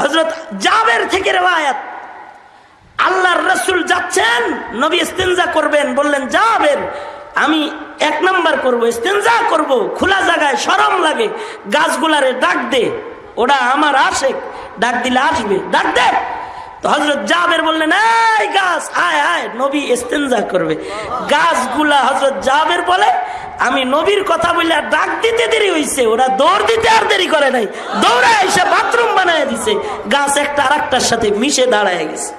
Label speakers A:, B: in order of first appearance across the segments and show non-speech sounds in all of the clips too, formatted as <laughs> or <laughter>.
A: হজরত জাবের থেকে রেওয়ায়াত। আল্লাহর রসুল যাচ্ছেন, নবী ইস্তেঞ্জা করবেন, বললেন যাবেন আমি এক নাম্বার করব ইস্তেঞ্জা করব, খোলা জায়গায় সরম লাগে, গাছগুলারে ডাক দে, ওরা আমার আসে ডাক দিলে আসবে, ডাক দে। তো হজরত জাবের বললেন গাছ, আয় আয়, নবী ইস্তেঞ্জা করবে। গাছগুলা হজরত জাবের বলে আমি নবীর কথা বলে আর ডাক দিতে দেরি হইছে, ওরা দৌড় দিতে আর দেরি করে নাই। দৌড়ায় এসে বাথরুম বানায় দিছে, গাছ একটা আর সাথে মিশে দাঁড়ায় গেছে।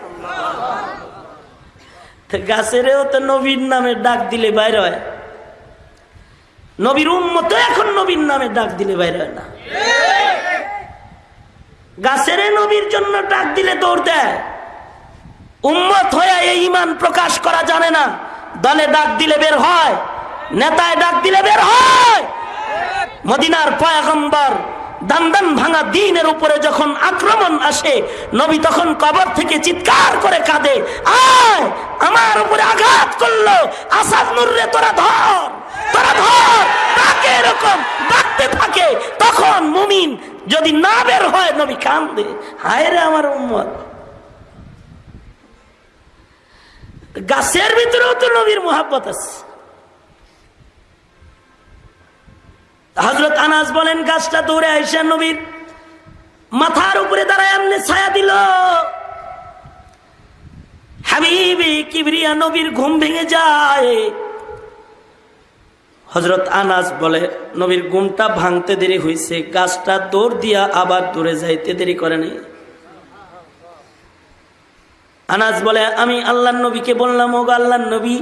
A: গাছেরও তো নবীর নামে ডাক দিলে বাইর হয়। নবীর উম্মত এখন নবীর নামে ডাক দিলে বাইর হয় না। গাছের নবীর জন্য ডাক দিলে দৌড় দেয়। উম্মত হয়ে এই ইমান প্রকাশ করা জানে না, দলে ডাক দিলে বের হয়। নেতায় ডাক দিলে বের হয়। মদিনার পয়াগম্বর দান্দান ভাঙা দিনের উপরে যখন আক্রমণ আসে, নবী তখন কবর থেকে চিৎকার করে কাঁদে, আয়, আমার উপরে আঘাত করল। আসাদ নুররে তোরা ধর তোরা ধর, তাকে এরকম ডাকতে থাকে। তখন মুমিন যদি না বের হয়, নবী কান্দে হায় রে আমার উম্মত। গাছের ভিতরেও তো নবীর মোহাব্বত আছে। হজরত আনাস বলেন, গাছটা দৌড়ে আইসা নবীর মাথার উপরে দাঁড়ায় এমনি ছায়া দিল। হাবিবি কিবরিয়া নবীর ঘুম ভেঙে যায়। হজরত আনাস বলে, নবীর ঘুমটা ভাঙতে দেরি হয়েছে গাছটা দৌড় দিয়া আবার দূরে যাইতে দেরি করে নেই। আনাজ বলে, আমি আল্লাহ নবীকে বললাম ও আল্লাহ নবী,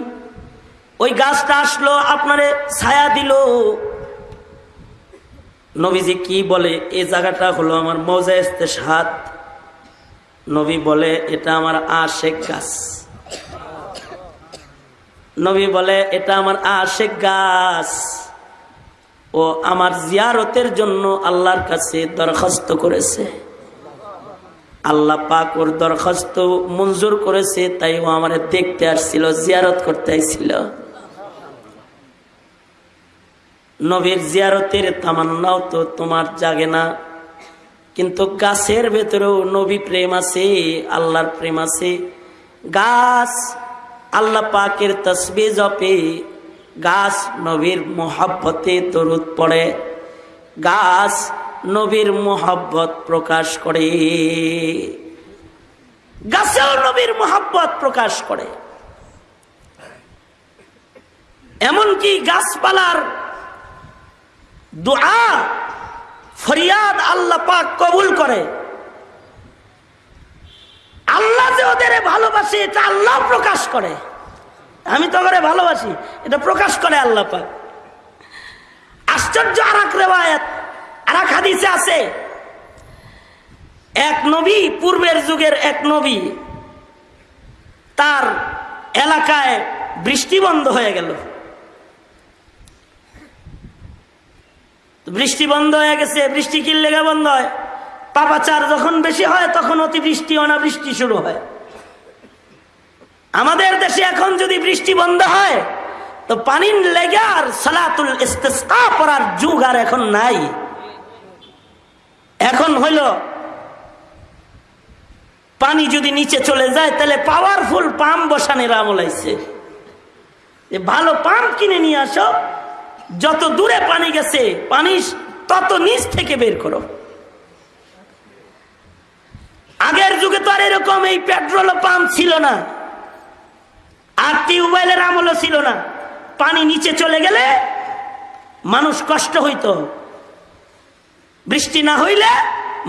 A: ওই গাছটা আসলো, আপনারে ছায়া দিল। নবীজি কি বলে? এই জায়গাটা হলো আমার মজা সাত নবী বলে, এটা আমার আশেক গাছ। নবী বলে, এটা আমার আশেক গাছ। ও আমার জিয়ারতের জন্য আল্লাহর কাছে দরখাস্ত করেছে। আল্লাহ পাক ওর দরখাস্ত মঞ্জুর করেছে, তাই ও আমার দেখতে আসছিল, জিয়ারত করতে আসছিল। নবীর জিয়ারতের তামান্নাও তো তোমার জাগে না। কিন্তু গাছের ভেতরেও নবী প্রেম আছে, আল্লাহর প্রেম আছে। গাছ আল্লাহ পাকের তসবি জপে, গাছ নবীর মোহাব্বতে তরুদ পড়ে। গাছ নবীর মোহাব্বত প্রকাশ করে। গাছেও নবীর মোহাব্বত প্রকাশ করে। এমনকি গাছপালার দোয়া, ফরিয়াদ আল্লাহ পাক কবুল করে। আল্লাহ যে ওদের ভালোবাসে, এটা আল্লাহ প্রকাশ করে। আমি তো করে ভালোবাসি, এটা প্রকাশ করে আল্লাহ পাক। আশ্চর্য আর এক রেওয়ায়ত আর এক হাদিসে আছে, এক নবী, পূর্বের যুগের এক নবী, তার এলাকায় বৃষ্টি বন্ধ হয়ে গেল। বৃষ্টি বন্ধ হয়ে গেছে, বৃষ্টি কি লেগে বন্ধ হয়? পাপাচার যখন বেশি হয়, তখন অতিবৃষ্টি, অনাবৃষ্টি শুরু হয়। আমাদের দেশে এখন যদি বৃষ্টি বন্ধ হয়, তো পানির লেগে আর সালাতুল ইস্তেসকা পড়ার যুগ আর এখন নাই। এখন হইল, পানি যদি নিচে চলে যায়, তাহলে পাওয়ারফুল পাম্প বসানের আমল আইছে। ভালো পাম্প কিনে নিয়ে আসো যত দূরে পানি গেছে, পানি তত নিচ থেকে বের করো। আগের যুগে তো আর এরকম এই পেট্রোল পাম্প ছিল না, আর টিউবওয়েলের আমলও ছিল না। পানি নিচে চলে গেলে মানুষ কষ্ট হইত। বৃষ্টি না হইলে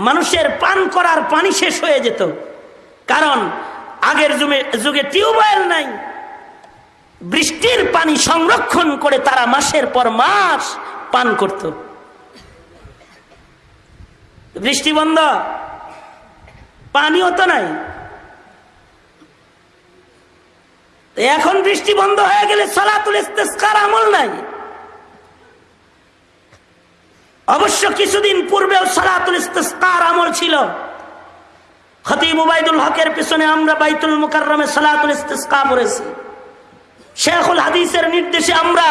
A: মানুষের পান করার পানি শেষ হয়ে যেত। কারণ আগের যুগে যুগে টিউবওয়েল নাই। বৃষ্টির পানি সংরক্ষণ করে তারা মাসের পর মাস পান করত। বৃষ্টি বন্ধ, পানিও তো নাই। এখন বৃষ্টি বন্ধ হয়ে গেলে সলাতুল ইস্তেস্কার আমল নাই। অবশ্য কিছুদিন পূর্বেও সলাতুল ইস্তেস্কার আমল ছিল। খতিব হকের পিছনে আমরা বাইতুল মুকাররমে সলাতুল ইস্তেস্কা পড়েছি। শেখুল হাদিসের নির্দেশে আমরা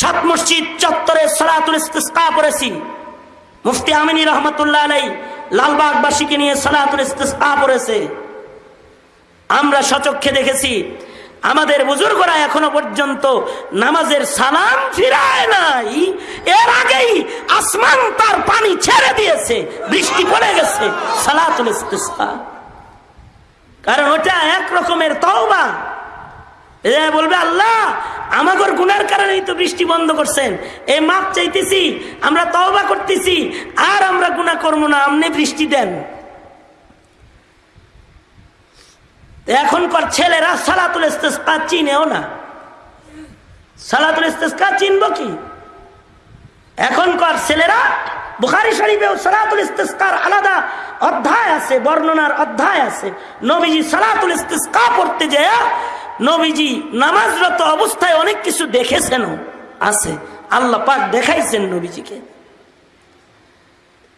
A: সাত মসজিদ চত্বরে সলাতুল ইস্তেস্কা পড়েছি। মুফতি আমিনী রহমতুল্লাহ আলাই লালবাগবাসীকে নিয়ে সালাতুল ইস্তেসকা পড়েছে। আমরা সচক্ষে দেখেছি, আমাদের বুজুর্গরা এখনও পর্যন্ত নামাজের সালাম ফিরায় নাই। এর আগেই আসমান তার পানি ছেড়ে দিয়েছে, বৃষ্টি পড়ে গেছে, সালাতুল ইস্তেসকা। কারণ ওটা এক রকমের তওবা। এ বলবে, আল্লাহ, আমাগর গুনার কারণেই তো বৃষ্টি বন্ধ করছেন। এই মাপ চাইতেছি, আমরা তওবা করতেছি, আর আমরা গুনাহ করব না, আমনে বৃষ্টি দেন। এখনকার ছেলেরা সালাতুল ইস্তেসকা চিনেও না। সালাতুল ইস্তেসকা চিনব কি? এখনকার ছেলেরা বুখারি শরীফেও সালাতুল ইস্তেসকার আলাদা অধ্যায় আছে, বর্ণনার অধ্যায় আছে। নবীজি সালাতুল ইস্তেসকা পড়তে যায় নবীজি নামাজরত অবস্থায় অনেক কিছু দেখেছেন আছে। আল্লাহ পাক দেখাইছেন নবীজিকে।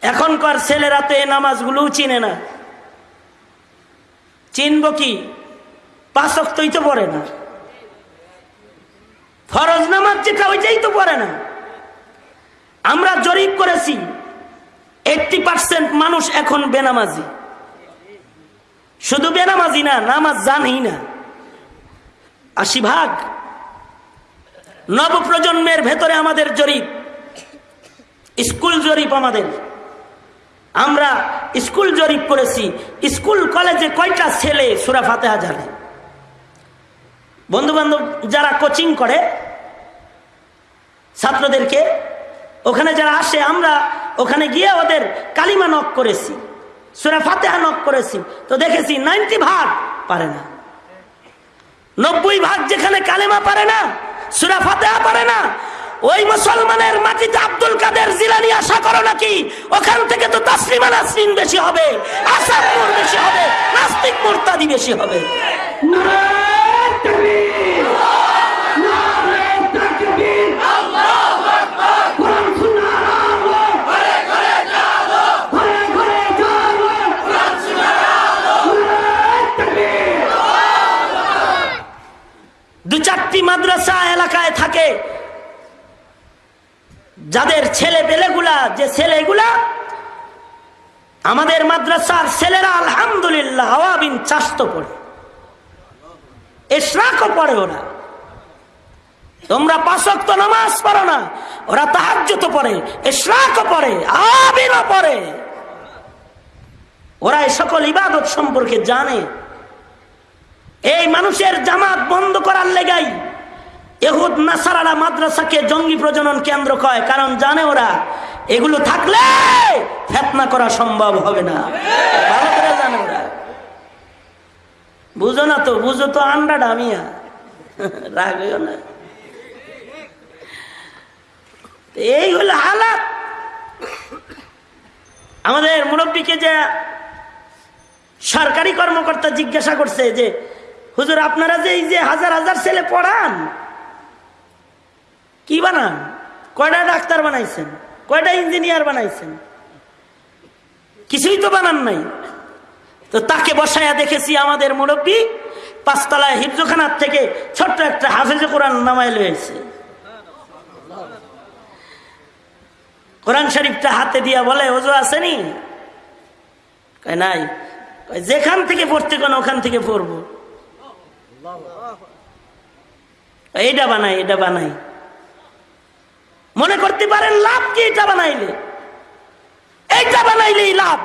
A: এখনকার ছেলেরা তো এই নামাজগুলোও চিনে না। চিনব কি? পাঁচক তুই তো পড়ে না। ফরজ নামাজ যেটা, ওইটাই তো পড়ে না। আমরা জরিপ করেছি এইটটি পার্সেন্ট মানুষ এখন বেনামাজি। শুধু বেনামাজি না, নামাজ জানেই না। আশি ভাগ। নবপ্রজন্মের ভেতরে আমাদের জরিপ, স্কুল জরিপ আমাদের। আমরা স্কুল জরিপ করেছি। স্কুল কলেজে কয়টা ছেলে সুরা ফাতেহা জানে? বন্ধু বান্ধব যারা কোচিং করে, ছাত্রদেরকে, ওখানে যারা আসে, আমরা ওখানে গিয়ে ওদের কালিমা নক করেছি, সুরা ফাতেহা নক করেছি। তো দেখেছি নাইনটি ভাগ পারে না। নব্বই ভাগ যেখানে কালেমা পারে না, সুরা ফাতেহা পারে না, ওই মুসলমানের মাটিতে আব্দুল কাদের জিলানি আশা করো নাকি? ওখান থেকে তো তাসলিমা নাসরিন বেশি হবে, আসাদ বেশি হবে, নাস্তিক মোর্তাদি বেশি হবে। চারটি মাদ্রাসা এলাকায় থাকে। যাদের ছেলে পেলেগুলা, যে ছেলেগুলা আমাদের মাদ্রাসার ছেলেরা আলহামদুলিল্লাহ আওয়াবিন চাস্ত পড়ে। এশরাকও পড়ে ওরা তোমরা পাশক তো নামাজ পড়ো না, ওরা তাহাজ্য তো পড়ে, এশরাকও পড়ে, আওয়াবিনও পড়ে। ওরা এই সকল ইবাদত সম্পর্কে জানে। এই মানুষের জামাত বন্ধ করার লেগাই এহুদ নাসারারা মাদ্রাসাকে জঙ্গি প্রজনন কেন্দ্র কয়, কারণ জানে ওরা, এগুলো থাকলে ফেতনা করা সম্ভব হবে না। ভালো করে জানে ওরা। বুঝো না তো, বুঝো তো আন্ডা ডামিয়া। রাগ না। এই হলো হালাত। আমাদের মুরব্বীকে যে সরকারি কর্মকর্তা জিজ্ঞাসা করছে যে হুজুর, আপনারা যে এই যে হাজার হাজার ছেলে পড়ান, কি বানান? কয়টা ডাক্তার বানাইছেন? কয়টা ইঞ্জিনিয়ার বানাইছেন? কিছুই তো বানান নাই। তো তাকে বসায়া দেখেছি আমাদের মুরব্বী পাঁচতলায় হিফজখানার থেকে ছোট্ট একটা হাফেজে কোরআন নামায় লয়েছে কোরআন শরীফটা হাতে দিয়া বলে, ওজো আসেনি? কয়, নাই। যেখান থেকে পড়তে কোন, ওখান থেকে পড়ব। এইটা বানাই এটা বানাই। মনে করতে পারেন লাভ কি এটা বানাইলে? এইটা বানাইলেই লাভ।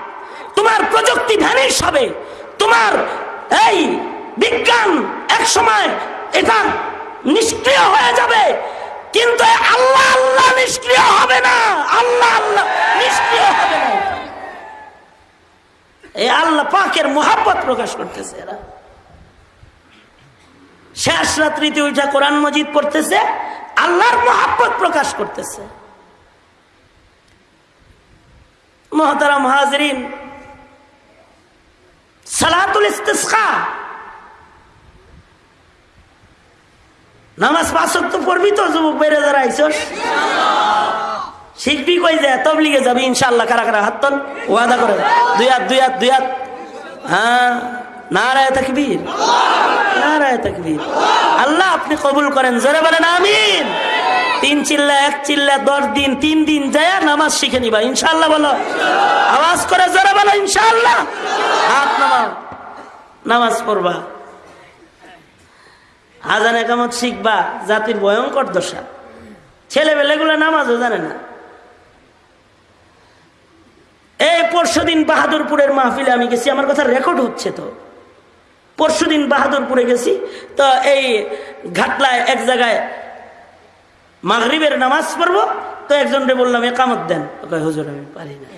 A: তোমার প্রযুক্তি ভ্যানিশ হবে। তোমার এই বিজ্ঞান এক সময় এটা নিষ্ক্রিয় হয়ে যাবে। কিন্তু আল্লাহ আল্লাহ নিষ্ক্রিয় হবে না। আল্লাহ আল্লাহ নিষ্ক্রিয় হবে না। এই আল্লাহ পাকের মোহাব্বত প্রকাশ করতেছে এরা। শেষ রাত্রিতে উঠা কোরআন মজিদ পড়তেছে, আল্লাহর মোহাব্বত প্রকাশ করতেছে। মহতারাম হাজরিন, সালাতুল ইস্তেসকা। নামাজ পাঁচক তো পড়বি তো, যুবক বেড়ে যারা শিখবি কই যায় তবলিগে যাবি ইনশাল্লাহ কারা কারা হাত ওয়াদা করে, দুই হাত দুই হাত দুই হাত। হ্যাঁ। নারায় তকবীর। নারায় তকবীর। আল্লাহ আপনি কবুল করেন, জোরে বলেন আমিন। তিন চিল্লা, এক চিল্লা, দশ দিন, তিন দিন যায় নামাজ শিখে নিবা ইনশাল্লাহ বলো। আওয়াজ করে যারা বলো ইনশাল্লাহ হাত নামাও, নামাজ পড়বা। আজান একামত শিখবা, জাতির ভয়ঙ্কর দশা। ছেলেবেলেগুলো নামাজও জানে না। এই পরশু দিন বাহাদুরপুরের মাহফিলে আমি গেছি, আমার কথা রেকর্ড হচ্ছে তো। পরশু দিন বাহাদুরপুরে গেছি। তো এই ঘাটলায় এক জায়গায় মাগরিবের নামাজ পড়ব। তো একজনকে বললাম, একামত দেন। ওকে হুজুর, আমি পারি না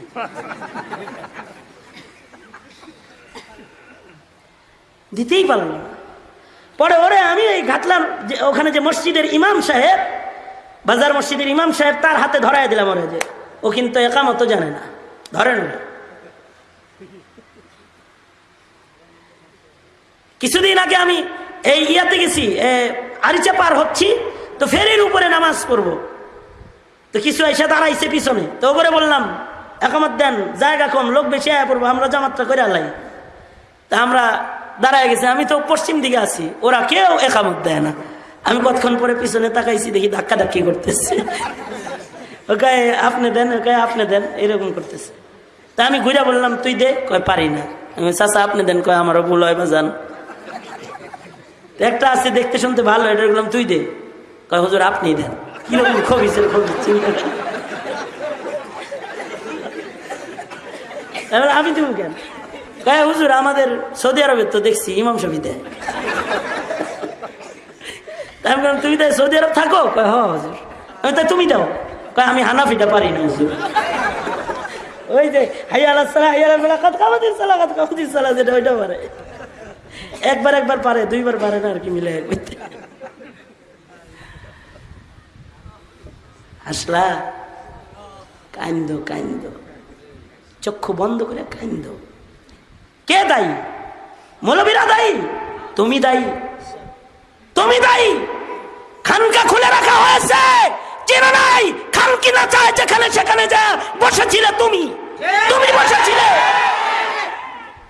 A: দিতেই পারল না। পরে ওরে আমি এই ঘাটলার যে, ওখানে যে মসজিদের ইমাম সাহেব, বাজার মসজিদের ইমাম সাহেব তার হাতে ধরাই দিলাম ওরে যে, ও কিন্তু একামত জানে না। ধরেন ওরে। কিছুদিন আগে আমি এই ইয়াতে গেছি আরিচা পার হচ্ছি, তো ফেরির উপরে নামাজ পড়ব। তো কিছু এসে দাঁড়াইছে পিছনে, তো ওপরে বললাম, একামত দেন, জায়গা কম, লোক বেশি আয়া পড়ব, আমরা জামাতটা করে আলাই তা আমরা দাঁড়ায় গেছি, আমি তো পশ্চিম দিকে আছি, ওরা কেউ একামত দেয় না। আমি কতক্ষণ পরে পিছনে তাকাইছি, দেখি ধাক্কা ধাক্কি করতেছে। <laughs> ওকে, আপনি দেন, ওকে, আপনি দেন, এরকম করতেছে। তা আমি ঘুরে বললাম, তুই দে, কয়, পারি না। আমি চাচা, আপনি দেন, কয়, আমারও ভুল হয় বা যান একটা আছে দেখতে শুনতে ভালো এটা বললাম তুই দে। কয় হুজুর আপনি দেন। কীরকম খবিসের খবি চিন্তা। এবার আমি তুমি কেন? কয় হুজুর আমাদের সৌদি আরবের তো দেখছি ইমাম সাহেব দেয়। আমি বললাম, তুমি তাই সৌদি আরব থাকো? কয় হ হুজুর। আমি তাই তুমি দাও। কয় আমি হানাফিটা পারি না হুজুর। ওই যে হাইয়া আলাহ সালাহ হাইয়া আলাহ বেলা কাত কামাতির সালাহ কাত কামাতির সালাহ যেটা ওইটা পারে। একবার একবার পারে, দুইবার পারে না আর কি মিলে আসলা কান্দ কান্দ চক্ষু বন্ধ করে কান্দ কে দায়ী? মৌলবীরা দায়ী? তুমি দায়ী। তুমি দায়ী। খানকা খুলে রাখা হয়েছে। চেনা নাই? খান কিনা চায় যেখানে, সেখানে যা। বসেছিলে তুমি। তুমি বসেছিলে।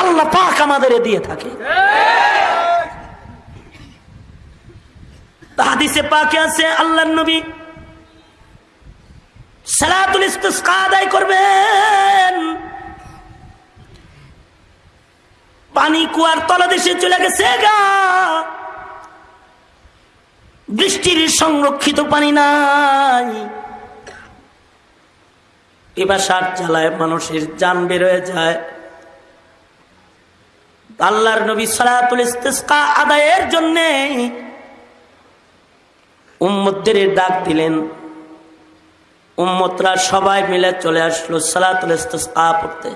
A: আল্লাহ পাক আমাদের দিয়ে থাকে। হাদিসে পাকে আছে আল্লাহ নবী সালাতুল ইস্তিসকা আদায় করবেন। পানি কুয়ার তলদেশে চলে গেছে গা। বৃষ্টির সংরক্ষিত পানি নাই। এবার সার জ্বালায় মানুষের যান বেরোয় যায়। আল্লাহর নবী সালাতুল ইস্তিসকা আদায়ের জন্য উম্মতদের ডাক দিলেন। উম্মতরা সবাই মিলে চলে আসলো সালাতুল ইস্তিসকা পড়তে।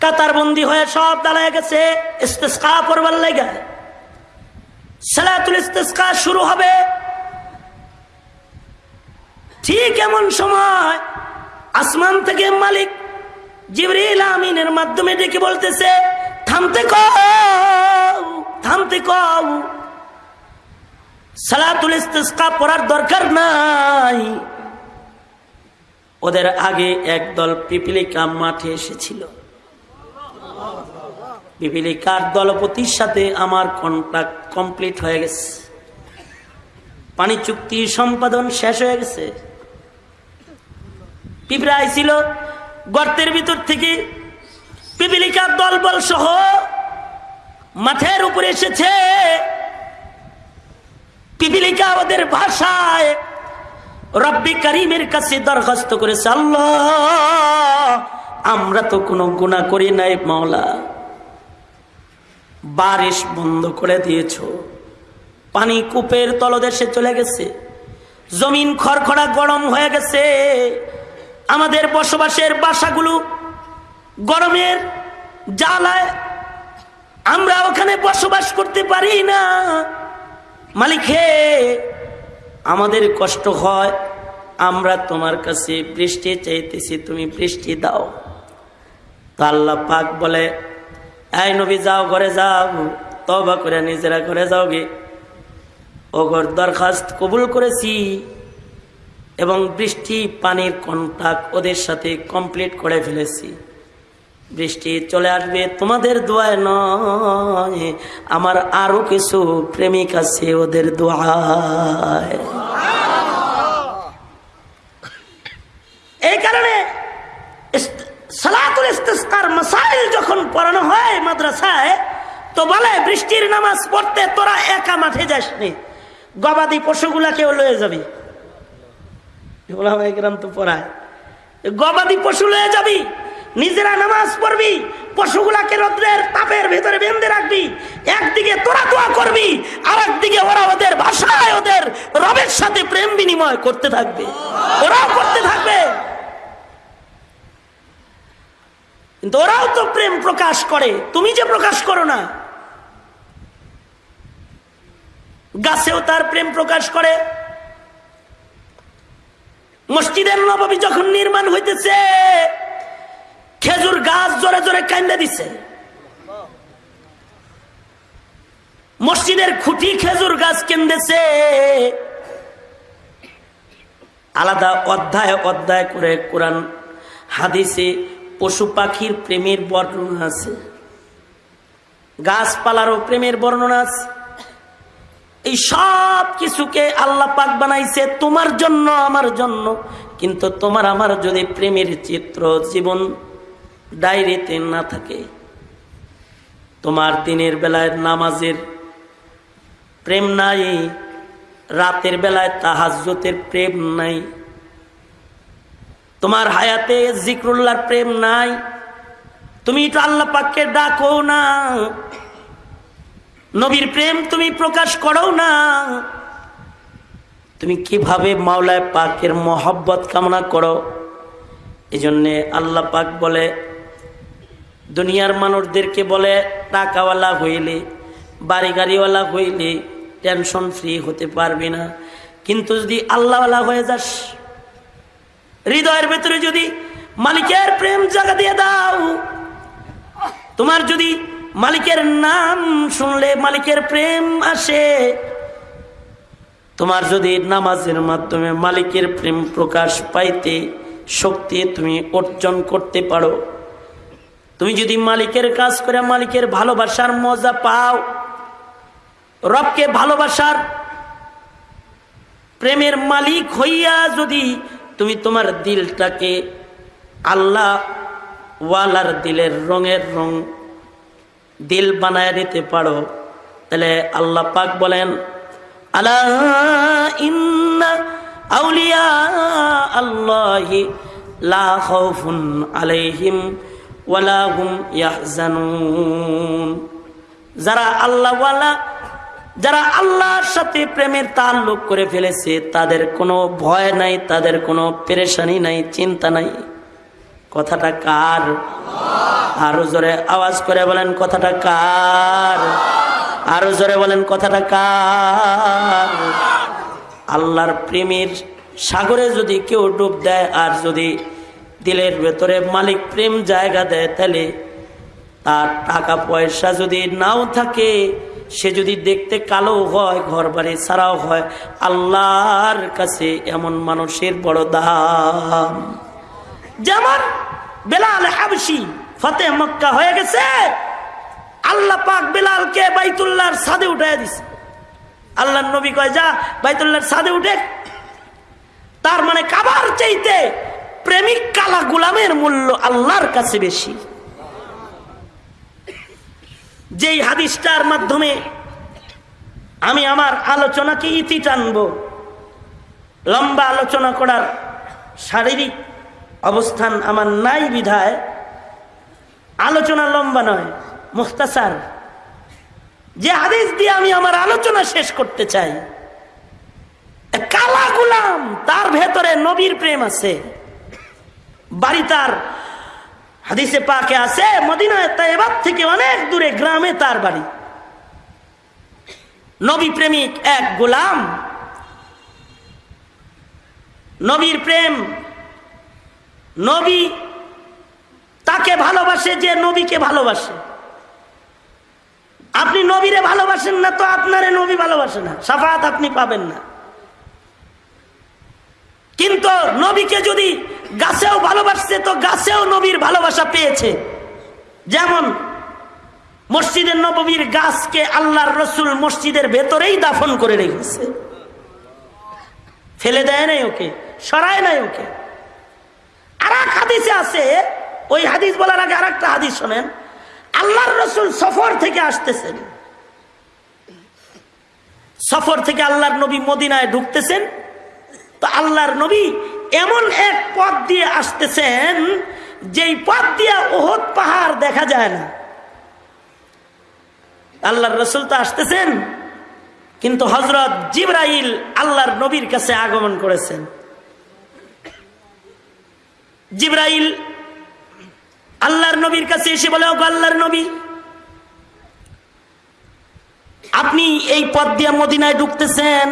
A: কাতার বন্দি হয়ে সব দাঁড়ায় গেছে, ইস্তিসকা পড়বার লাগে। সালাতুল ইস্তিসকা শুরু হবে। ঠিক এমন সময় আসমান থেকে মালিক জিবরিল আমিনের মাধ্যমে ডেকে বলতেছে, থামতে কও থামতে কও। সালাতুল ইস্তিসকা পড়ার দরকার নাই। ওদের আগে একদল পিপিলিকা মাঠে এসেছিল। পিপিলিকার দলপতির সাথে আমার কন্ট্রাক্ট কমপ্লিট হয়ে গেছে। পানি চুক্তি সম্পাদন শেষ হয়ে গেছে। পিঁপড়া আইছিল গর্তের ভিতর থেকে পিপিলিকার দলবল সহ মাঠের উপরে এসেছে। পিপিলিকা ওদের ভাষায় রব্বি করিমের কাছে দরখাস্ত করেছে, আল্লাহ, আমরা তো কোনো গুণা করি নাই মাওলা। বারিশ বন্ধ করে দিয়েছ। পানি কূপের তলদেশে চলে গেছে। জমিন খড়খড়া গরম হয়ে গেছে। আমাদের বসবাসের বাসাগুলো গরমের জ্বালায় আমরা ওখানে বসবাস করতে পারি না। মালিক, হে, আমাদের কষ্ট হয়, আমরা তোমার কাছে বৃষ্টি চাইতেছি, তুমি বৃষ্টি দাও। তো আল্লাহ পাক বলে, এই নবী, যাও ঘরে যাও তবা করে নিজেরা ঘরে যাও গে। ও ঘর দরখাস্ত কবুল করেছি এবং বৃষ্টি পানির কন্টাক্ট ওদের সাথে কমপ্লিট করে ফেলেছি। বৃষ্টি চলে আসবে তোমাদের দোয়ায় নয়, আমার আরও কিছু প্রেমিক আছে ওদের দোয়ায়। এই কারণে মাসাইল যখন পড়ানো হয় মাদ্রাসায়, তো বলে, বৃষ্টির নামাজ পড়তে তোরা একা মাঠে যাসনি, গবাদি পশুগুলাকেও লয়ে যাবি। পড়ায়। গবাদি পশু লয়ে যাবি, নিজেরা নামাজ পড়বি, পশুগুলাকে রোদ্রের তাপের ভেতরে বেঁধে রাখবি, একদিকে তোরা দোয়া করবি আর একদিকে ওরা ওদের ভাষায় ওদের রবের সাথে প্রেম বিনিময় করতে থাকবে। ওরাও করতে থাকবে। কিন্তু ওরাও তো প্রেম প্রকাশ করে, তুমি যে প্রকাশ করো না। গাছেও তার প্রেম প্রকাশ করে মসজিদের নবাবী যখন নির্মাণ হইতেছে, খেজুর গাছ জোরে জোরে কান্দে দিছে। মসজিদের খুঁটি খেজুর গাছ কেন্দেছে। আলাদা অধ্যায় অধ্যায় করে কোরআন হাদিসে পশু পাখির প্রেমের বর্ণনা আছে। গাছপালারও প্রেমের বর্ণনা আছে। এই সব কিছুকে আল্লাহ পাক বানাইছে তোমার জন্য, আমার জন্য। কিন্তু তোমার আমার যদি প্রেমের চিত্র জীবন ডায়েরিতে না থাকে, তোমার দিনের বেলায় নামাজের প্রেম নাই, রাতের বেলায় তাহাজ্যতের প্রেম নাই, তোমার হায়াতে জিক্রুল্লাহর প্রেম নাই, তুমি তো আল্লাহ পাককে ডাকো না। নবীর প্রেম তুমি প্রকাশ করো না। তুমি কীভাবে মাওলায় পাকের মহব্বত কামনা করো? এই জন্যে আল্লাহ পাক বলে, দুনিয়ার মানুষদেরকে বলে, টাকাওয়ালা হইলে বাড়ি গাড়িওয়ালা হইলে টেনশন ফ্রি হতে পারবি না। কিন্তু যদি আল্লাহওয়ালা হয়ে যাস, হৃদয়ের ভেতরে যদি মালিকের প্রেম জায়গা দিয়ে দাও, তোমার যদি মালিকের নাম শুনলে মালিকের প্রেম আসে। তোমার যদি নামাজের মাধ্যমে মালিকের প্রেম প্রকাশ পাইতে শক্তি তুমি অর্জন করতে পারো। তুমি যদি মালিকের কাজ করে মালিকের ভালোবাসার মজা পাও, রবকে ভালোবাসার প্রেমের মালিক হইয়া যদি তুমি তোমার দিলটাকে আল্লাহ ওয়ালার দিলের রঙের রং দিল বানায় দিতে পারো। তাহলে আল্লাহ পাক বলেন, আলা ইন্না আউলিয়া আল্লাহি আলাইহিম যারা যারা আল্লাহর সাথে প্রেমের করে ফেলেছে, তাদের কোনো ভয় নাই, তাদের কোনো পেরেশানি নাই, চিন্তা নাই। কথাটা কার? আরও জোরে আওয়াজ করে বলেন, কথাটা কার? আরও জোরে বলেন, কথাটা কার? আল্লাহর প্রেমের সাগরে যদি কেউ ডুব দেয় আর যদি দিলের ভেতরে মালিক প্রেম জায়গা দেয়, তাহলে তার টাকা পয়সা যদি নাও থাকে, সে যদি দেখতে কালো হয় ঘর বাড়ি ছাড়াও হয়, আল্লাহর কাছে এমন মানুষের বড় দাম। যেমন বেলাল হাবসি ফতে মক্কা হয়ে গেছে, আল্লাহ পাক বেলালকে বাইতুল্লাহর সাদে উঠাই দিছে। আল্লাহ নবী কয়, যা, বাইতুল্লাহর সাদে উঠে। তার মানে কাবার চাইতে প্রেমিক কালা গুলামের মূল্য আল্লাহর কাছে বেশি। যেই হাদিসটার মাধ্যমে আমি আমার আলোচনাকে ইতি টানব, লম্বা আলোচনা করার শারীরিক অবস্থান আমার নাই বিধায়। আলোচনা লম্বা নয়, মুখতাসার। যে হাদিস দিয়ে আমি আমার আলোচনা শেষ করতে চাই কালা গুলাম, তার ভেতরে নবীর প্রেম আছে। বাড়ি তার হাদিসে পাকে আছে, মদিনায় তাইবাদ থেকে অনেক দূরে গ্রামে তার বাড়ি। নবী প্রেমিক এক গোলাম। নবীর প্রেম নবী তাকে ভালোবাসে যে নবীকে ভালোবাসে। আপনি নবীরে ভালোবাসেন না তো আপনারে নবী ভালোবাসে না, সাফাত আপনি পাবেন না। কিন্তু নবীকে যদি গাছেও ভালোবাসছে তো গাছেও নবীর ভালোবাসা পেয়েছে। যেমন মসজিদের নবীর গাছকে আল্লাহর রসুল মসজিদের ভেতরেই দাফন করে রেখেছে। ফেলে দেয় নাই ওকে, সরায় নাই ওকে। আর এক হাদিসে আছে, ওই হাদিস বলার আগে আর একটা হাদিস শোনেন। আল্লাহর রসুল সফর থেকে আসতেছেন। সফর থেকে আল্লাহর নবী মদিনায় ঢুকতেছেন। তো আল্লাহর নবী এমন এক পথ দিয়ে আসতেছেন, যেই পথ দিয়ে ওহদ পাহাড় দেখা যায় না। আল্লাহর রসুল তো আসতেছেন, কিন্তু হজরত জিব্রাইল আল্লাহর নবীর কাছে আগমন করেছেন। জিব্রাইল, আল্লাহর নবীর কাছে এসে বলে আল্লাহর নবী, আপনি এই পথ দিয়ে মদিনায় ঢুকতেছেন।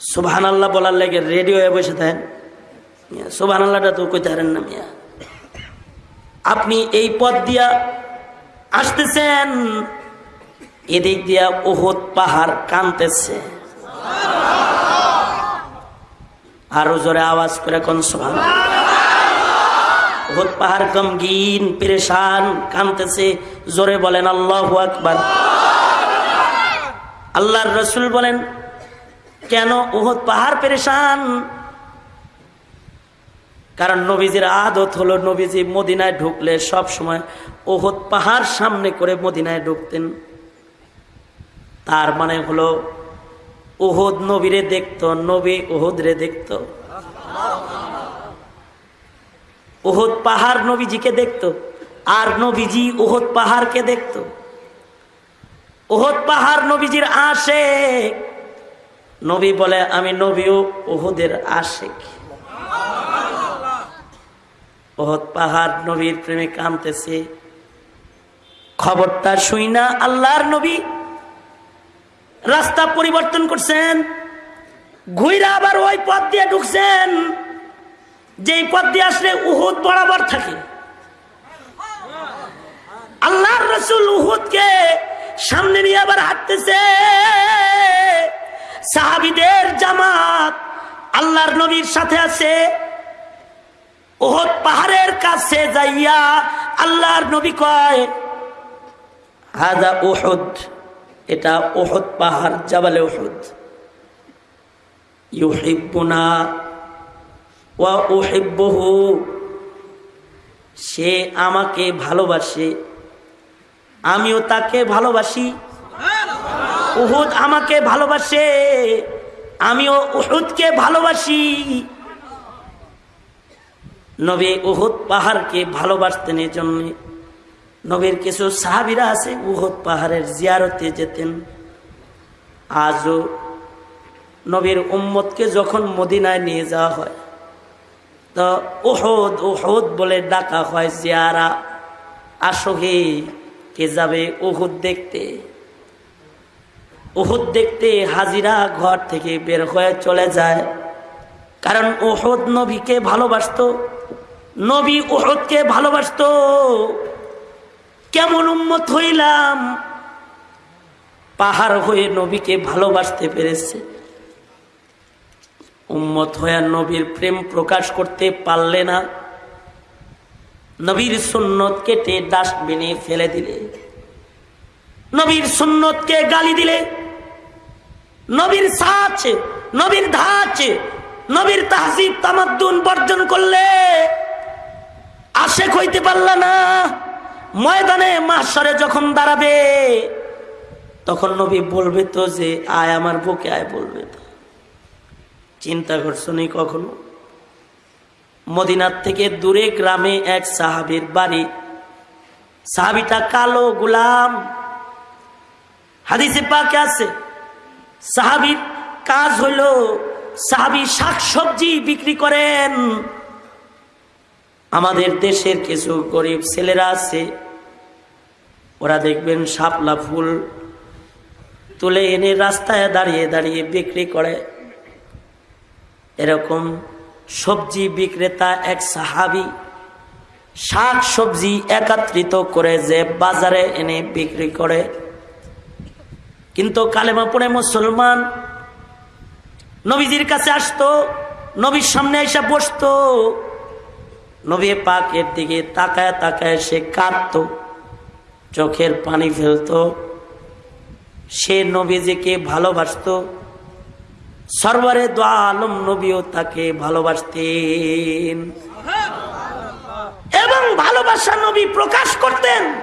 A: সুবহান আল্লাহ বলার লেগে রেডিও বসে থাকেন। সুবহান আল্লাহটা তো কইতে পারেন না, মিয়া। আপনি এই পথ দিয়া আসতেছেন, এদিক দিয়া ওহদ পাহাড় কানতেছে। আরও জোরে আওয়াজ করে কোন সুবহান ওহদ পাহাড় গমগিন, পেরেশান কানতেছে জোরে বলেন, আল্লাহ আকবার। আল্লাহর রসুল বলেন, কেন ওহদ পাহাড় পেরেশান? কারণ নবীজির আদত হলো নবীজি মদিনায় ঢুকলে সব সময় ওহদ পাহাড় সামনে করে মদিনায় ঢুকতেন। তার মানে হলো ওহদ নবীরে দেখত, নবী ওহদ রে দেখত। ওহদ পাহাড় নবীজিকে দেখত, আর নবীজি ওহদ পাহাড়কে দেখত। ওহদ পাহাড় নবীজির আসে নবী বলে, আমি নবীও ওহদের আশেক। ওহদ পাহাড় নবীর প্রেমে কামতেছে খবরটা শুই না আল্লাহর নবী। রাস্তা পরিবর্তন করছেন। ঘুইরা আবার ওই পথ দিয়ে ঢুকছেন। যেই পথ দিয়ে আসলে উহুদ বরাবর থাকে। আল্লাহর রসুল উহুদকে সামনে নিয়ে আবার হাঁটতেছে। সাহাবিদের জামাত আল্লাহর নবীর সাথে আছে। ওহদ পাহাড়ের কাছে যাইয়া আল্লাহর নবী কয়, হাদা ওহদ এটা ওহদ পাহাড় জাবালে ওহদ ইউহিব্বুনা ওয়া উহিব্বুহু সে আমাকে ভালোবাসে আমিও তাকে ভালোবাসি। উহুদ আমাকে ভালোবাসে আমিও উহুদকে ভালোবাসি। নবী উহুদ পাহাড়কে ভালোবাসতেন এই জন্য নবীর কিছু সাহাবিরা আছে, উহুদ পাহাড়ের জিয়ারতে যেতেন। আজও নবীর উম্মতকে যখন মদিনায় নিয়ে যাওয়া হয়, তো ওহদ ওহদ বলে ডাকা হয়, জিয়ারা, আসো হে, কে যাবে ওহুদ দেখতে? ওহুদ দেখতে হাজিরা ঘর থেকে বের হয়ে চলে যায়। কারণ ওহদ নবীকে ভালোবাসত, নবী ওহদকে ভালোবাসত। কেমন উম্মত হইলাম? পাহাড় হয়ে নবীকে ভালোবাসতে পেরেছে। উম্মত হয়ে নবীর প্রেম প্রকাশ করতে পারলে না। নবীর সুন্নত কেটে ডাস্টবিনে ফেলে দিলে। নবীর সুন্নতকে গালি দিলে। নবীর সাচ, নবীর ধাচ, নবীর তাহসিব তামাদ্দুন বর্জন করলে আশেক হইতে পারল না। ময়দানে মাসরে যখন দাঁড়াবে, তখন নবী বলবে তো যে, আয় আমার বুকে, আয় বলবে তো। চিন্তা করছ নি কখনো? মদিনার থেকে দূরে গ্রামে এক সাহাবির বাড়ি। সাহাবিটা কালো গুলাম। হাদিসে পাকে আছে, সাহাবির কাজ হইল, সাহাবি শাক সবজি বিক্রি করেন। আমাদের দেশের কিছু গরিব ছেলেরা আছে ওরা দেখবেন শাপলা ফুল তুলে এনে রাস্তায় দাঁড়িয়ে দাঁড়িয়ে বিক্রি করে। এরকম সবজি বিক্রেতা এক সাহাবি শাক সবজি একত্রিত করে যে বাজারে এনে বিক্রি করে। কিন্তু কালেমা পড়ে মুসলমান নবীজির কাছে আসতো, নবীর সামনে এসে বসতো। নবী পাকের দিকে তাকায় তাকায় সে কাঁদত। চোখের পানি ফেলতো। সে নবীজিকে ভালোবাসতো। সরবারে দোয়া আলম নবীও তাকে ভালোবাসতেন। এবং ভালোবাসা নবী প্রকাশ করতেন।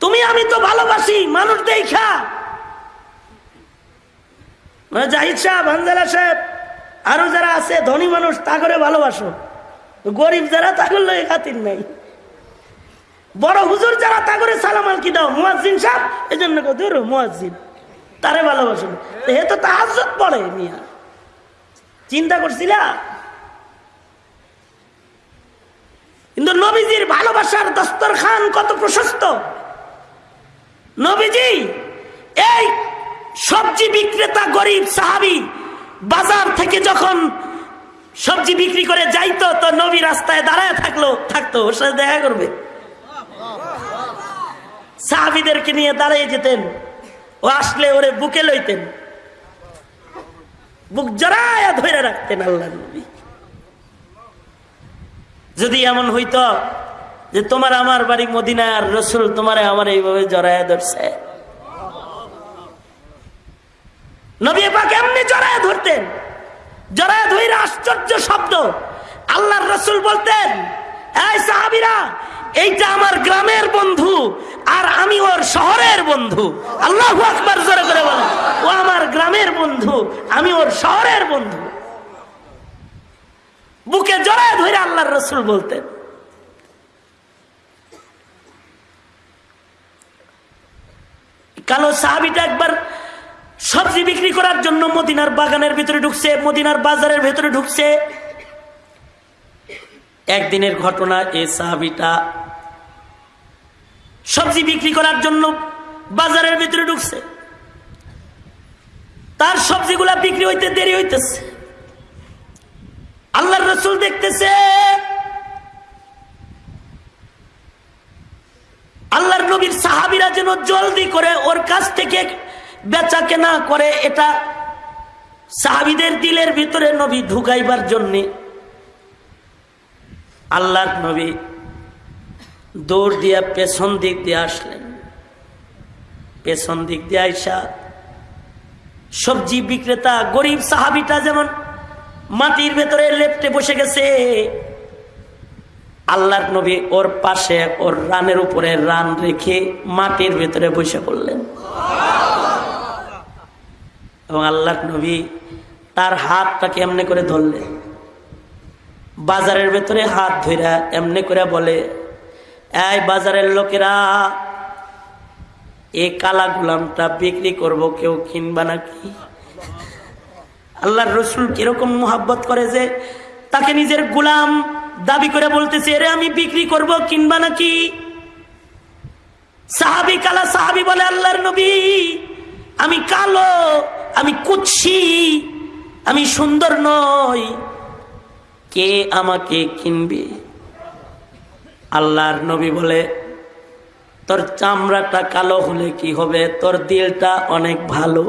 A: তুমি, আমি তো ভালোবাসি, মানুষ দেখা। মানে জাহিদ সাহেব, হানজালা সাহেব, আরও যারা আছে, ধনী মানুষ, তা করে ভালোবাসো। গরিব যারা তা করলে খাতির নাই। বড় হুজুর যারা তা করে সালাম আলকি দাও মুয়াজ্জিন সাহেব এই জন্য ধরো মুয়াজ্জিন। তারে ভালোবাসো হে তো তাহাজত পড়ে মিয়া। চিন্তা করছিলা? কিন্তু নবীজির ভালোবাসার দস্তরখান কত প্রশস্ত। নবীজি, এই সবজি বিক্রেতা, গরিব সাহাবি, বাজার থেকে যখন সবজি বিক্রি করে যাইতো, তো নবী রাস্তায় দাঁড়ায় থাকল, থাকতো, ওর সাথে দেখা করবে। সাহাবিদেরকে নিয়ে দাঁড়িয়ে যেতেন ও আসলে ওরে বুকে লইতেন। বুক জড়ায়া ধরে রাখতেন আল্লাহ যদি এমন হইতো যে তোমার আমার বাড়ি মদিনার রসুল তোমার আমার এইভাবে জড়ায়া ধরছে। নবী পাক এমনি জড়ায় ধরতেন। জড়ায় ধরে আশ্চর্য শব্দ। আল্লাহর রসুল বলতেন, এই সাহাবিরা এইটা আমার গ্রামের বন্ধু, আর আমি ওর শহরের বন্ধু। আল্লাহ আকবার জোরে করে বলেন, ও আমার গ্রামের বন্ধু, আমি ওর শহরের বন্ধু। বুকে জড়ায় ধরে আল্লাহর রসুল বলতেন, কালো সাহাবিটা একবার সবজি বিক্রি করার জন্য মদিনার বাগানের ভিতরে ঢুকছে, মদিনার বাজারের ভিতরে ঢুকছে। একদিনের ঘটনা, এ সাহাবিটা সবজি বিক্রি করার জন্য বাজারের ভিতরে ঢুকছে। তার সবজিগুলা বিক্রি হইতে দেরি হইতেছে। আল্লাহর রসুল দেখতেছে, আল্লাহর নবীর সাহাবিরা যেন জলদি করে ওর কাছ থেকে বেচা কেনা করে, এটা সাহাবিদের দিলের ভিতরে নবী ঢুকাইবার জন্যে আল্লাহর নবী দৌড় দিয়া পেছন দিক দিয়ে আসলেন। পেছন দিক দিয়ে আইসা সবজি বিক্রেতা, গরিব সাহাবিটা যেমন মাটির ভেতরে লেপটে বসে গেছে, আল্লাহর নবী ওর পাশে, ওর রানের উপরে রান রেখে মাটির ভেতরে বসে পড়লেন। এবং আল্লাহর নবী তার হাতটাকে এমনি করে ধরলেন। বাজারের ভেতরে হাত ধইরা এমনি করে বলে এই বাজারের লোকেরা, এই কালা গুলামটা বিক্রি করব, কেউ কিনবা নাকি? আল্লাহর রসুল কীরকম মোহাব্বত করে যে, তাকে নিজের গুলাম দাবি করে বলতেছে, এরে আমি বিক্রি করব, কিনবা নাকি? সাহাবি কালা সাহাবি বলে, আল্লাহর নবী, আমি কালো, আমি কুচ্ছি আমি সুন্দর নই। কে আমাকে কিনবে? আল্লাহর নবী বলে, তোর চামড়াটা কালো হলে কি হবে? তোর দিলটা অনেক ভালো।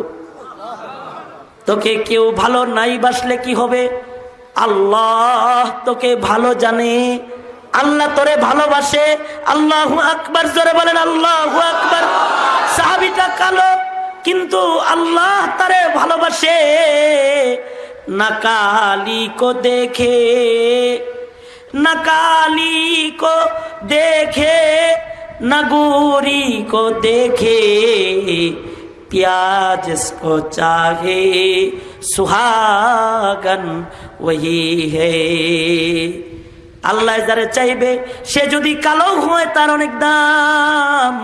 A: তোকে কেউ ভালো নাই বাসলে কি হবে? আল্লাহ তোকে ভালো জানে। আল্লাহ তোরে ভালোবাসে। আল্লাহ আকবার। জোরে বলেন, আল্লাহ আকবার। সাহাবিটা কালো, কিন্তু আল্লাহ তারে ভালোবাসে। নাকালি কো দেখে नकाली को देखे नगूरी को देखे प्याज जिसको चाहे सुहागन वही है আল্লাহ যারা চাইবে সে যদি কালো হয় তার অনেক দাম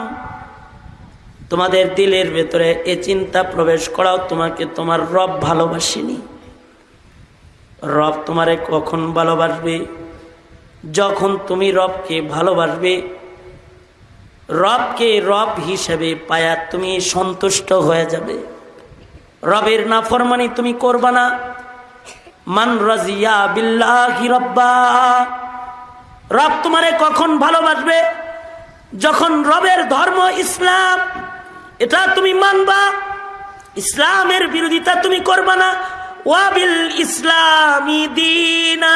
A: তোমাদের দিলের ভেতরে এ চিন্তা প্রবেশ করাও তোমাকে তোমার রব ভালোবাসেনি রব তোমারে কখন ভালোবাসবে যখন তুমি রবকে ভালোবাসবে, রবকে রব হিসেবে পায়া তুমি সন্তুষ্ট হয়ে যাবে। রবের নাফরমানি তুমি করবা না। মান রাজিয়া বিল্লাহি রব্বা। রব তোমারে কখন ভালোবাসবে? যখন রবের ধর্ম ইসলাম, এটা তুমি মানবা। ইসলামের বিরোধিতা তুমি করবা না। ওয়াবিল ইসলামী দিনা।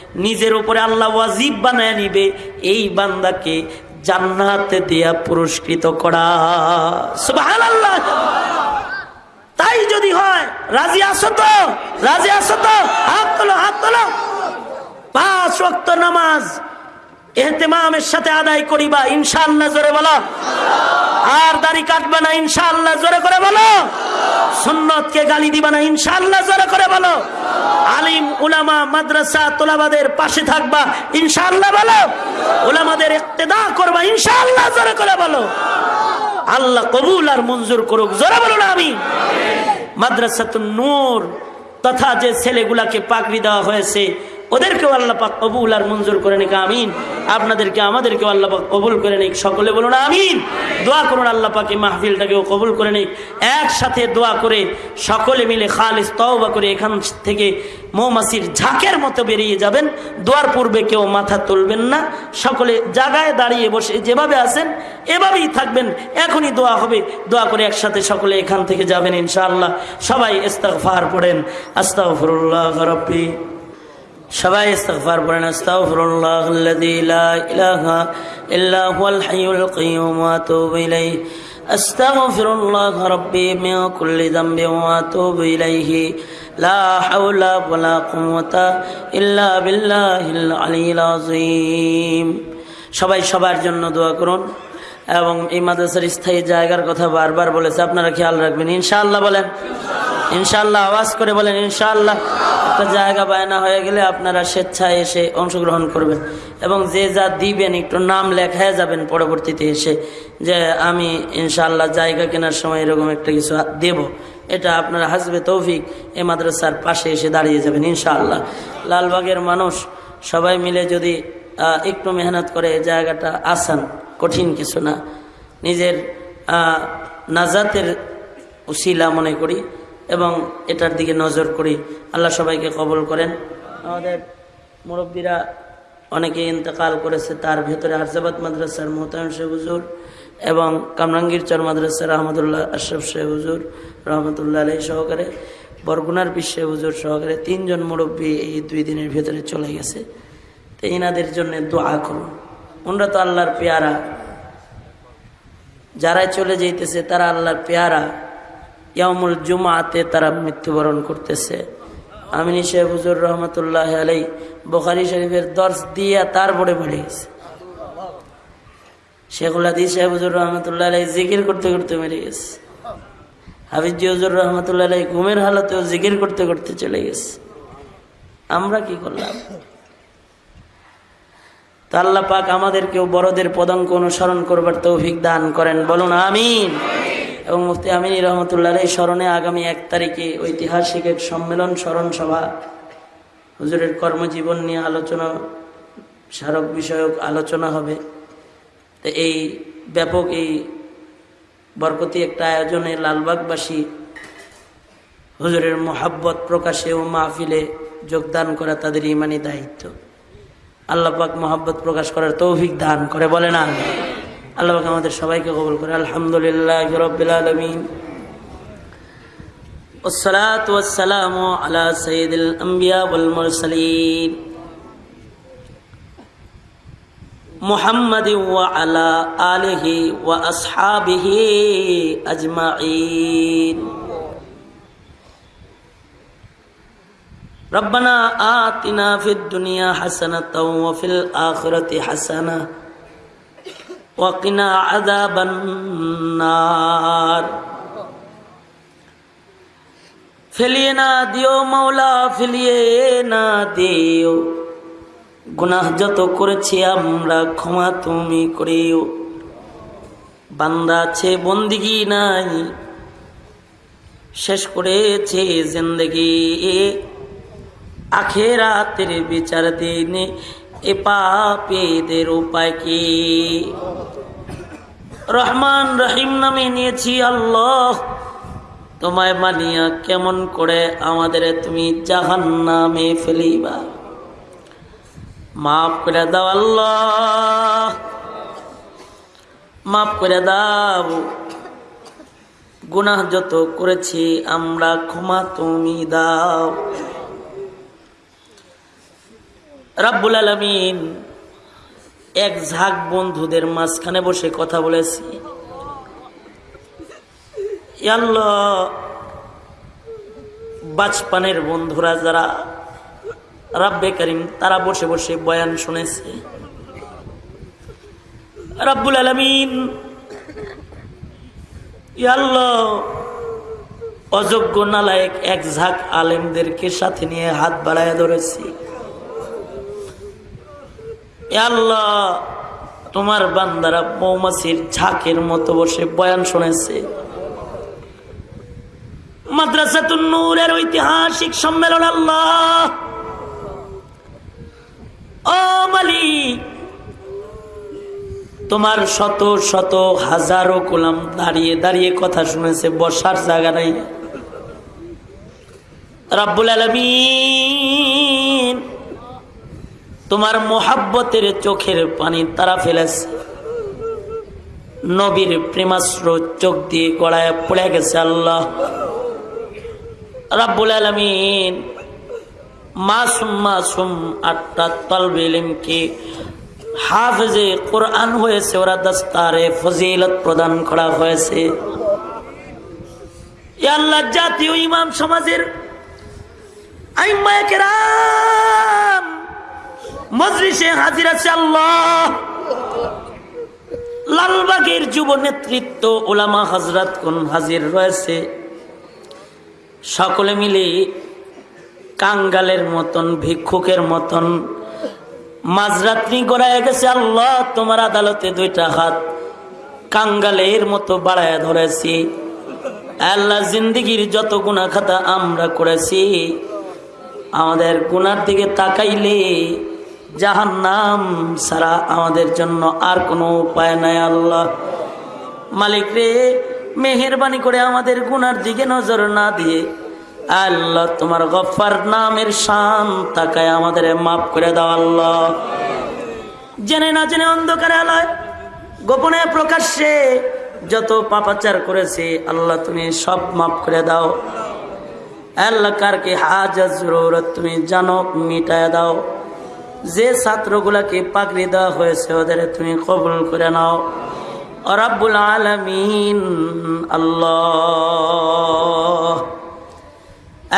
A: নিজের উপরে আল্লাহ ওয়াজিব বানায় নিবে। এই বান্দাকে জান্নাতে দেয়া পুরস্কৃত করা। সুবহানাল্লাহ। তাই যদি হয়, রাজি আসো তো? রাজি আসো তো? হাত তোলো হাত তোলো। পাঁচ ওয়াক্ত নামাজ। এহতেমামের সাথে আদায় করিবা, ইনশাআল্লাহ জোরে বলো। আর দাড়ি কাটবে না ইনশাল্লাহ জোরে করে বলো। সুন্নতকে গালি দিবা না, ইনশাআল্লাহ জোরে করে বলো। আলিম, উলামা, মাদ্রাসা, তোলাবাদের পাশে থাকবা ইনশাল্লাহ বলো। উলামাদের ইক্তেদা করবা, ইনশাআল্লাহ জোরে করে বলো। আল্লাহ কবুল আর মঞ্জুর করুক, জোরে বলো না আমি। মাদ্রাসাতুন নূর, তথা যে ছেলেগুলাকে পাকড়ি দেওয়া হয়েছে ওদেরকেও আল্লাহ পাক কবুল আর মঞ্জুর করে নিক, আমিন। আপনাদেরকে, আমাদেরকেও আল্লাহ পাক কবুল করে নিক। সকলে বলুন, আমিন। দোয়া করুন, আল্লাহ পাক এই মাহফিলটাকেও কবুল করে নিক। একসাথে দোয়া করে সকলে মিলে খালিস তওবা করে এখান থেকে মৌমাছির ঝাঁকের মতো বেরিয়ে যাবেন। দোয়ার পূর্বে কেউ মাথা তুলবেন না। সকলে জায়গায় দাঁড়িয়ে বসে যেভাবে আছেন, এভাবেই থাকবেন। এখনই দোয়া হবে। দোয়া করে একসাথে সকলে এখান থেকে যাবেন, ইনশাআল্লাহ। সবাই ইস্তাগফার পড়েন। আস্তাগফিরুল্লাহ রাব্বি। সবাই ইস্তিগফার পড়েন, আস্তাগফিরুল্লাহ লা ইলাহা আস্তাগফিরুল্লাহ রাব্বি মিন কুল্লি যামবি ওয়া আতুবু ইলাইহি। লা হাওলা ওয়ালা কুওয়াতা ইল্লা বিল্লাহিল আলিয়্যিল আযীম। সবাই সবার জন্য দোয়া করুন এবং এই মাদ্রাসার স্থায়ী জায়গার কথা বারবার বলেছে, আপনারা খেয়াল রাখবেন, ইনশাআল্লাহ বলেন। ইনশাআল্লাহ, আওয়াজ করে বলেন ইনশাল্লাহ একটা জায়গা বায়না হয়ে গেলে আপনারা স্বেচ্ছায় এসে অংশগ্রহণ করবেন এবং যে যা দিবেন, একটু নাম লেখায় যাবেন পরবর্তীতে এসে যে আমি ইনশাল্লাহ জায়গা কেনার সময় এরকম একটা কিছু দেব। এটা আপনার হাসবে তৌফিক, এ মাদ্রাসার পাশে এসে দাঁড়িয়ে যাবেন, ইনশাআল্লাহ। লালবাগের মানুষ সবাই মিলে যদি একটু মেহনত করে জায়গাটা আসান, কঠিন কিছু না। নিজের নাজাতের উসিলা মনে করি। এবং এটার দিকে নজর করি। আল্লাহ সবাইকে কবল করেন। আমাদের মুরব্বীরা অনেকে ইন্তেকাল করেছে, তার ভেতরে আরজাবাদ মাদ্রাসার মোহতায়ন শেখ হুজুর এবং কামরাঙ্গীর চর মাদ্রাসার রহমতুল্লাহ আশরফ শেখ হুজুর রহমতুল্লাহ আলাই সহকারে, বরগুনার বিশ্বে হুজুর সহকারে তিনজন মুরব্বী এই দুই দিনের ভেতরে চলে গেছে। তো এনাদের জন্য দোয়া করুন। ওনরা তো আল্লাহর পেয়ারা। যারাই চলে যাইতেছে তারা আল্লাহর পেয়ারা। ইয়ামুল জুমাতে তারা মৃত্যুবরণ করতেছে। আমিনী সাহেব হুজুর রহমতুল্লাহ আলাই বোখারি শরীফের দর্শ দিয়ে তারপরে বেড়ে গেছে। শেখুল হাদিস রহমতুল্লাহ আলাই জিকির করতে করতে মেরে গেছে। রহমতুল্লাহ ঘুমের হালতেও জিকির করতে করতে চলে গেছে। আমরা কি করলাম? তা পাক আমাদেরকেও বড়দের পদাঙ্ক অনুসরণ করবার তৌফিক দান করেন। বলুন, আমিন। এবং মুফতি আমিনী রহমতুল্লাহ এই স্মরণে আগামী এক তারিখে ঐতিহাসিক এক সম্মেলন স্মরণ সভা। হুজুরের কর্মজীবন নিয়ে আলোচনা, স্মারক বিষয়ক আলোচনা হবে। তো এই ব্যাপক এই বরকতি একটা আয়োজনে লালবাগবাসী হুজুরের মোহাব্বত প্রকাশে ও মাহফিলে যোগদান করা তাদের ইমানি দায়িত্ব। আল্লাহ পাক মোহাব্বত প্রকাশ করার তৌফিক দান করে বলে না আল্লাহ পাক আমাদের সবাইকে কবল করে আলহামদুলিল্লাহ রবিল আলমিন والصلاة والسلام على سيد الأنبياء والمرسلين محمد وعلى آله وأصحابه أجمعين ربنا آتنا في الدنيا حسنة وفي الآخرة حسنة ওয়াকিনা আদাবান্নার ফেলিয়ে না দিও মাওলা, ফেলিয়ে না দিও। গুনাহ যত করেছি আমরা, ক্ষমা তুমি করিও। বান্দা আছে, বন্দিগি নাই। শেষ করেছে জিন্দগি। আখেরাতের বিচার দিনে এ পাপেদের উপায় কি? রহমান রহিম নামে নিয়েছি আল্লাহ। তোমায় মানিয়া কেমন করে আমাদের তুমি জাহান নামে ফেলিবা। মাফ করে দাও আল্লাহ। মাফ করে দাও। গুনাহ যত করেছি, আমরা ক্ষমা তুমি দাও। রাব্বুল আলমিন এক ঝাঁক বন্ধুদের মাঝখানে বসে কথা বলেছি। বাচপানের বন্ধুরা যারা রাব্বে করিম, তারা বসে বসে বয়ান শুনেছে। রাব্বুল আলমিন অযোগ্য নালায়ক এক ঝাঁক আলেমদেরকে সাথে নিয়ে হাত বাড়ায় ধরেছি। আল্লাহ, তোমার বান্দারা মৌমাছির ঝাঁকের মতো বসে বয়ান শুনেছে। মাদ্রাসাতুন নূরের ঐতিহাসিক সম্মেলন আল্লাহ। ও মালিক, তোমার শত শত হাজারো গোলাম দাঁড়িয়ে দাঁড়িয়ে কথা শুনেছে, বসার জায়গা নাই। রাব্বুল আলমিন। তোমার মোহাব্বতের চোখের পানি তারা ফেলেছে। নবীর প্রেমাস্ত্র চোখ দিয়ে গড়ায় পড়ে গেছে আল্লাহ। রাব্বুল আলমিন মাসুম মাসুম আটটা তলবে ইলিমকে হাফজে কোরআন হয়েছে, ওরা দস্তারে ফজিলত প্রদান করা হয়েছে। আল্লাহ জাতীয় ইমাম সমাজের আইম্মায়ে কেরাম মজলিসে হাজির আছে আল্লাহ। লালবাগের যুব নেতৃত্ব ওলামা হজরত কোন হাজির রয়েছে। সকলে মিলে কাঙ্গালের মতন, ভিক্ষুকের মতন মাঝরাত্রি গড়ায় গেছে আল্লাহ, তোমার আদালতে দুইটা হাত কাঙ্গালের মতো বাড়ায় ধরেছি। আল্লাহ জিন্দিগির যত গুণা খাতা আমরা করেছি, আমাদের গুনার দিকে তাকাইলে জাহান নাম ছাড়া আমাদের জন্য আর কোনো উপায় নাই, আল্লাহ। মালিক রে, মেহরবানি করে আমাদের গুনার দিকে নজর না দিয়ে আল্লাহ, তোমার গফার নামের শান তাকায় আমাদের মাফ করে দাও, আল্লাহ। জেনে না জেনে অন্ধকারে আলায়, গোপনে প্রকাশ্যে যত পাপাচার করেছে, আল্লাহ, তুমি সব মাফ করে দাও। আল্লাহ, কারকে জরুরত তুমি জানো মিটায় দাও। যে ছাত্রগুলাকে পাকড়ি দেওয়া হয়েছে, ওদের তুমি কবুল করে নাও। রাব্বুল আলমিন, আল্লাহ।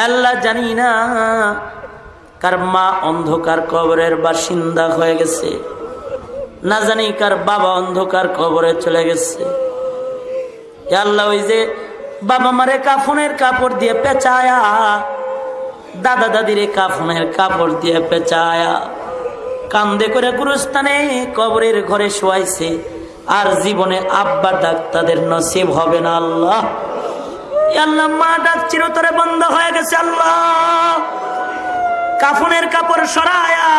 A: আল্লাহ জানি না কার মা অন্ধকার কবরের বাসিন্দা হয়ে গেছে, না জানি কার বাবা অন্ধকার কবরে চলে গেছে। আল্লাহ, ওই যে বাবা মারে কাফনের কাপড় দিয়ে পেঁচায়া, দাদা দাদিরে কাফনের কাপড় দিয়ে পেঁচায়া কান্দে করে গুরুস্থানে কবরের ঘরে শোয়াইছে। আর জীবনে আব্বা ডাক তাদের নসিব হবে না আল্লাহ। আল্লাহ, মা ডাক চিরতরে বন্ধ হয়ে গেছে আল্লাহ। কাফনের কাপড় সরায়া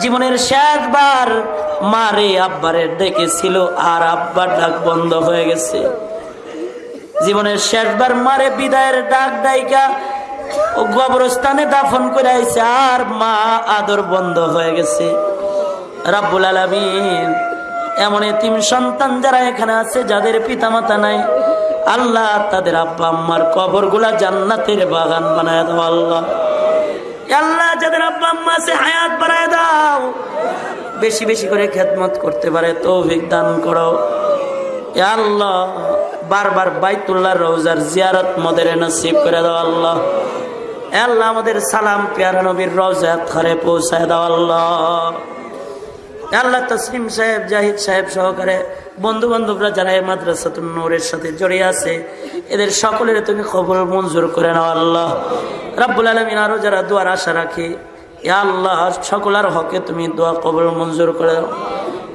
A: জীবনের শেষবার মারে আব্বারে ডেকেছিল আর আব্বার ডাক বন্ধ হয়ে গেছে। জীবনের শেষবার মারে বিদায়ের ডাক ডাইকা ও দাফন করে আইছে, আর মা আদর বন্ধ হয়ে গেছে। রাব্বুল আলামিন এমন তিন সন্তান যারা এখানে আছে, যাদের পিতামাতা নাই, আল্লাহ তাদের আব্বা আম্মার কবরগুলা জান্নাতের বাগান বানায় দাও, আল্লাহ। আল্লাহ, যাদের আব্বা আম্মা আছে, হায়াত বাড়ায় দাও। বেশি বেশি করে খেদমত করতে পারে, তৌফিক দান করো। আল্লাহ, বারবার বাইতুল্লাহ রোজার জিয়ারত মদের নসিব করে দাও, আল্লাহ। আল্লাহ আমাদের সালাম পেয়ারা নবীর রোজা ঘরে পৌঁছায় দাও আল্লাহ। আল্লাহ তসলিম সাহেব, জাহিদ সাহেব সহকারে বন্ধু বান্ধবরা যারা এই মাদ্রাসাতুন নূরের সাথে জড়িয়ে আছে, এদের সকলের তুমি খবর মঞ্জুর করে নাও আল্লাহ। রাব্বুল আলমিন আরও যারা দুয়ার আশা রাখে এ আল্লাহ, সকলার হকে তুমি দোয়া কবর মঞ্জুর করে দাও।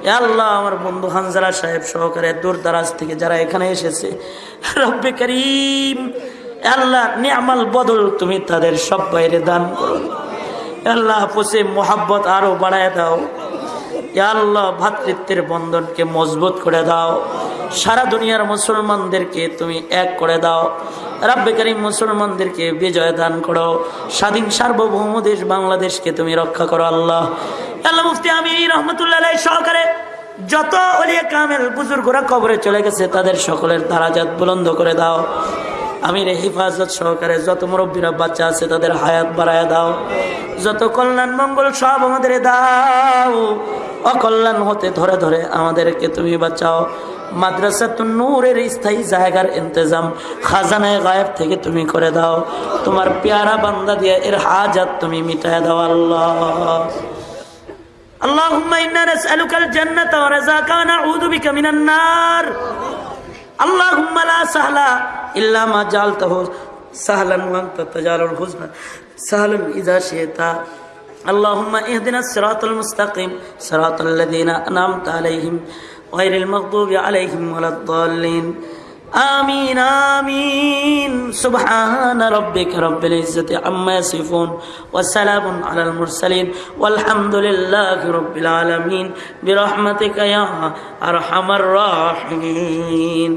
A: এ আল্লাহ, আমার বন্ধু হানজারা সাহেব সহকারে দূর দারাজ থেকে যারা এখানে এসেছে, রব্বে করিম আল্লাহ নিয়ামাল বদল তুমি তাদের সব বাইরে দান করো। আল্লাহ পশে মোহাব্বত আরও বাড়ায় দাও। আল্লাহ ভাতৃত্বের বন্ধনকে মজবুত করে দাও। সারা দুনিয়ার মুসলমানদেরকে তুমি এক করে দাও। রাব্বে করিম মুসলমানদেরকে বিজয় দান করো। স্বাধীন সার্বভৌম দেশ বাংলাদেশকে তুমি রক্ষা করো আল্লাহ। আল্লাহ মুফতি আমি রহমতুল্লাহ সহকারে যত অলিয়া কামেল বুজুর্গরা কবরে চলে গেছে, তাদের সকলের দারাজাত বুলন্দ করে দাও। আমির হেফাজত সহকারে যত মুরব্বীরা বাচ্চা আছে তাদের হায়াত বাড়ায় দাও যত কল্যাণ মঙ্গল সব আমাদের দাও অকল্যাণ হতে ধরে ধরে আমাদেরকে তুমি বাঁচাও মাদ্রাসা তো নূরের স্থায়ী জায়গার ইন্তজাম খাজানায় গায়েব থেকে তুমি করে দাও তোমার পেয়ারা বান্দা দিয়ে এর হাজাত তুমি মিটায় দাও আল্লাহ اللهم إنا نسألك الجنة ورزاك ونعوذ بك من النار اللهم لا سهل إلا ما جعلته سهلا وأنت تجعل الحزن سهلا إذا شئت اللهم اهدنا الصراط المستقيم صراط الذين أنعمت عليهم غير المغضوب عليهم ولا الضالين آمين آمين سبحان ربك رب العزة عما يصفون وسلام على المرسلين والحمد لله رب العالمين برحمتك يا أرحم الراحمين